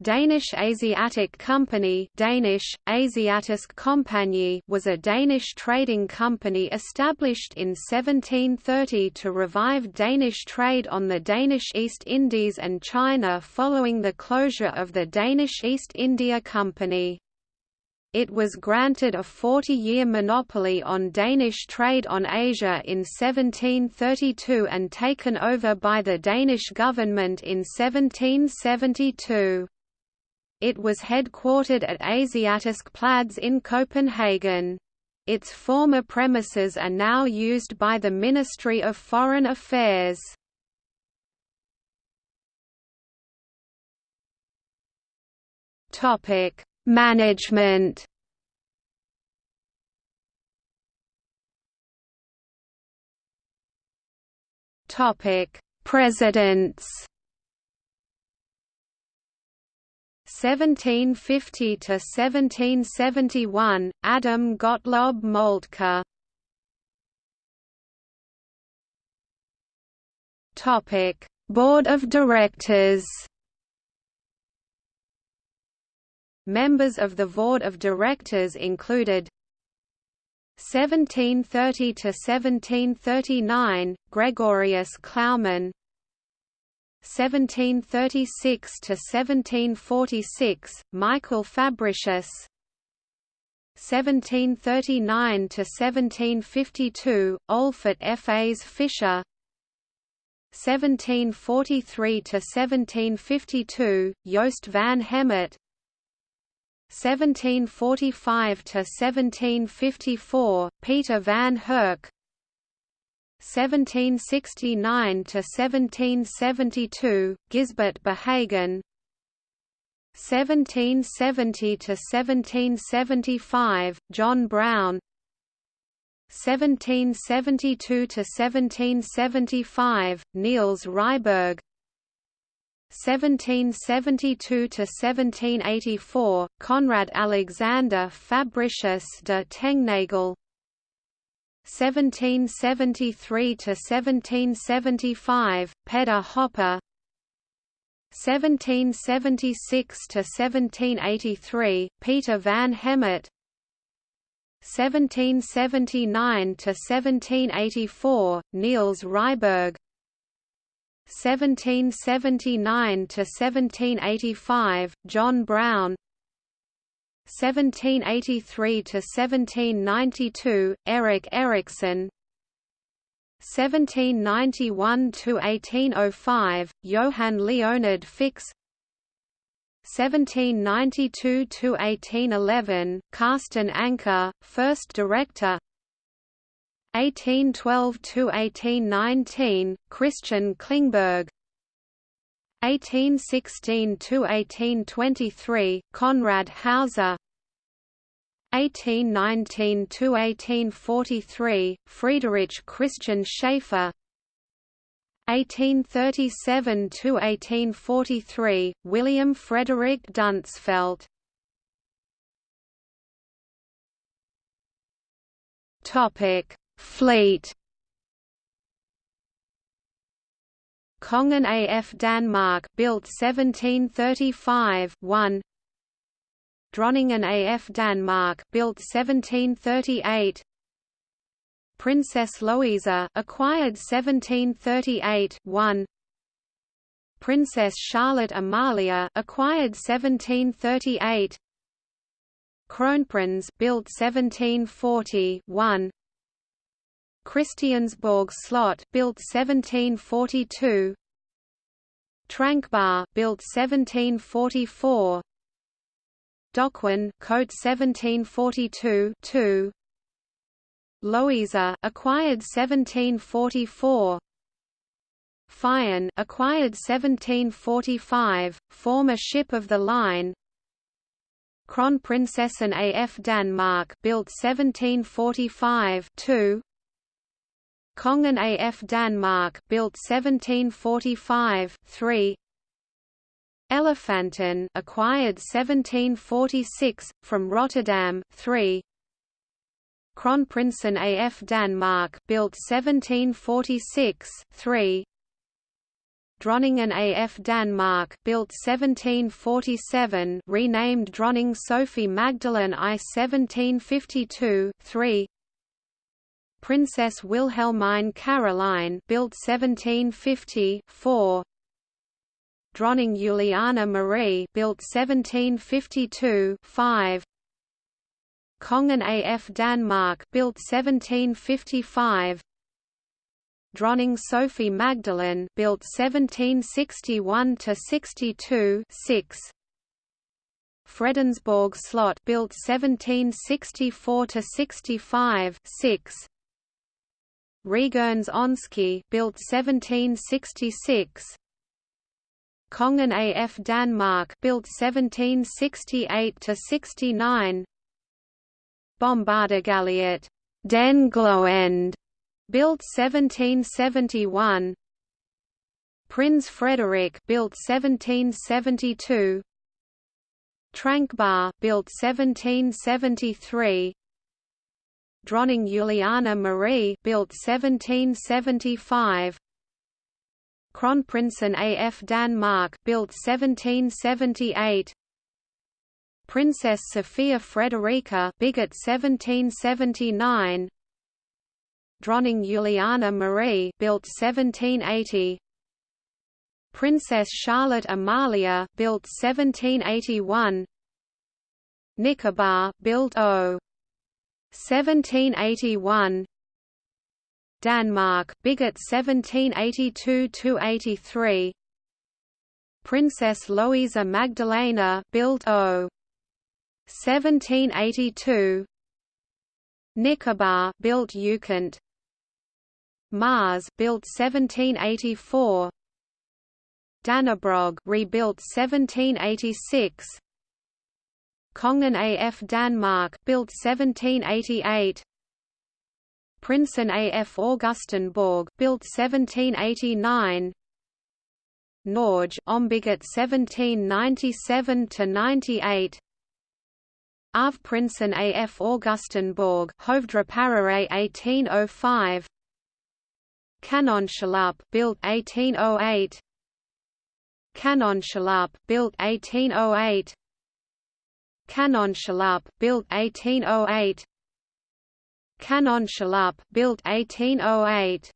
Danish Asiatic Company Danish, Asiatisk was a Danish trading company established in 1730 to revive Danish trade on the Danish East Indies and China following the closure of the Danish East India Company. It was granted a 40-year monopoly on Danish trade on Asia in 1732 and taken over by the Danish government in 1772. It was headquartered at Asiatisk Plads in Copenhagen. Its former premises are now used by the Ministry of Foreign Affairs. Topic: Management. Topic: Presidents. 1750 to 1771 Adam Gottlob Moltke. Topic Board of Directors. Members of the Board of Directors included 1730 to 1739 Gregorius Klaumann 1736 to 1746 Michael Fabricius. 1739 to 1752 Olfert Fas Fischer. 1743 to 1752 Joost van Hemert. 1745 to 1754 Peter van Herk 1769 to 1772 Gisbert Behagen. 1770 to 1775 John Brown. 1772 to 1775 Niels Ryberg. 1772 to 1784 Conrad Alexander Fabricius de Tengnagel 1773 to 1775 Peter Hopper. 1776 to 1783 Peter van Hemert. 1779 to 1784 Niels Ryberg. 1779 to 1785 John Brown 1783 to 1792 Erich Erichsen 1791 to 1805 Johann Leonard Fix. 1792 to 1811 Carsten Anker first director. 1812 to 1819 Christian Klingberg 1816–1823, Conrad Hauser. 1819–1843, Friedrich Christian Schaefer 1837–1843, William Frederick Dunsfeld Fleet Kongen af Danmark built 1735 1 Dronningen af Danmark built 1738 Princess Louisa acquired 1738 1 Princess Charlotte Amalia acquired 1738 Kronprins built 1740 1 Christiansborg Slot built 1742 Trankbar built 1744 Dockwin Coat 1742 2 Louisa acquired 1744 Fyen acquired 1745 former ship of the line. Kronprinsessen af Danmark built 1745 2 Kongen af Danmark built 1745 3 Elefanten acquired 1746 from Rotterdam 3 Kronprinsen af Danmark built 1746 3 Dronningen AF Danmark built 1747 renamed Dronning Sophie Magdalene I 1752 3 Princess Wilhelmine Caroline built 1750 4 Dronning Juliana Marie built 1752 5 Kongen af Danmark built 1755 Dronning Sophie Magdalene built 1761 to 62 6 Fredensborg Slot built 1764 to 65 6 Rigernes Ønske built 1766 Kongen af Danmark built 1768 to 69 Bombardergaliet Den Gloende built 1771 Prinz Frederick built 1772 Trankbar built 1773 Dronning Juliana Marie built 1775 Kronprinsen af Danmark built 1778 Princess Sophia Frederica Bigot 1779 Dronning Juliana Marie built 1780 Princess Charlotte Amalia built 1781 Nicobar built 0 1781 Denmark Bigot 1782–83 Princess Louisa Magdalena built 0 1782 Nicobar built Ukent Mars built 1784 Dannebrog rebuilt 1786 Kongen af Danmark built 1788 Prinsen af Augustenborg built 1789 Norge Ombigot 1797 to 98 Av Prinsen af Augustenborg Hovdraparare 1805 Kanonchalup built 1808 Kanonchalup built 1808 Kanonchalup built 1808 Kanonchalup built 1808